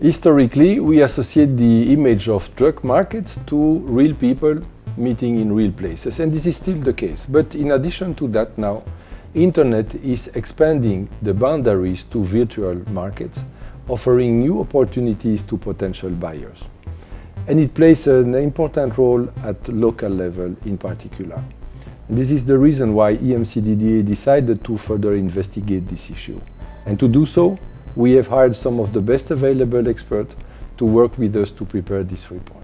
Historically, we associate the image of drug markets to real people meeting in real places, and this is still the case. But in addition to that now, Internet is expanding the boundaries to virtual markets, offering new opportunities to potential buyers. And it plays an important role at local level in particular. And this is the reason why EMCDDA decided to further investigate this issue. And to do so, we have hired some of the best available experts to work with us to prepare this report.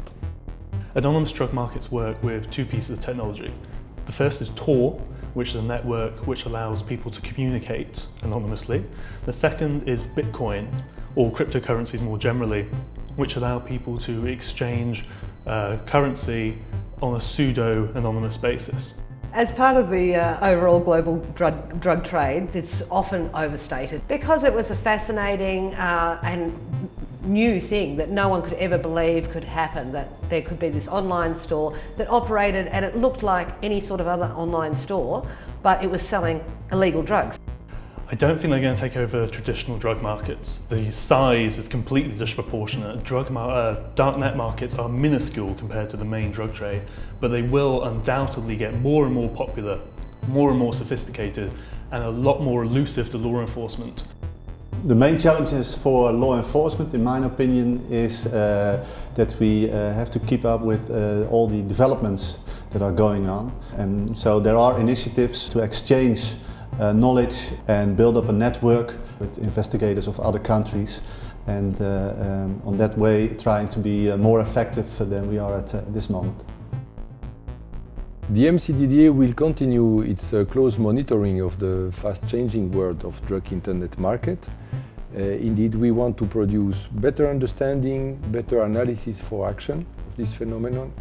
Anonymous drug markets work with two pieces of technology. The first is Tor, which is a network which allows people to communicate anonymously. The second is Bitcoin, or cryptocurrencies more generally, which allow people to exchange uh, currency on a pseudo-anonymous basis. As part of the uh, overall global drug, drug trade, it's often overstated because it was a fascinating uh, and new thing that no one could ever believe could happen, that there could be this online store that operated and it looked like any sort of other online store, but it was selling illegal drugs. I don't think they're going to take over traditional drug markets. The size is completely disproportionate. Drug mar uh, darknet markets are minuscule compared to the main drug trade, but they will undoubtedly get more and more popular, more and more sophisticated, and a lot more elusive to law enforcement. The main challenges for law enforcement, in my opinion, is uh, that we uh, have to keep up with uh, all the developments that are going on. And so there are initiatives to exchange uh, knowledge and build up a network with investigators of other countries and uh, um, on that way trying to be uh, more effective than we are at this moment. The EMCDDA will continue its uh, close monitoring of the fast-changing world of drug internet market. Uh, indeed, we want to produce better understanding, better analysis for action of this phenomenon.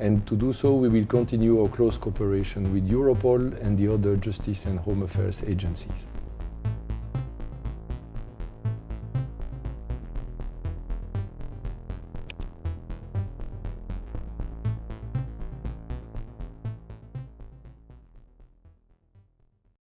And to do so, we will continue our close cooperation with Europol and the other justice and home affairs agencies.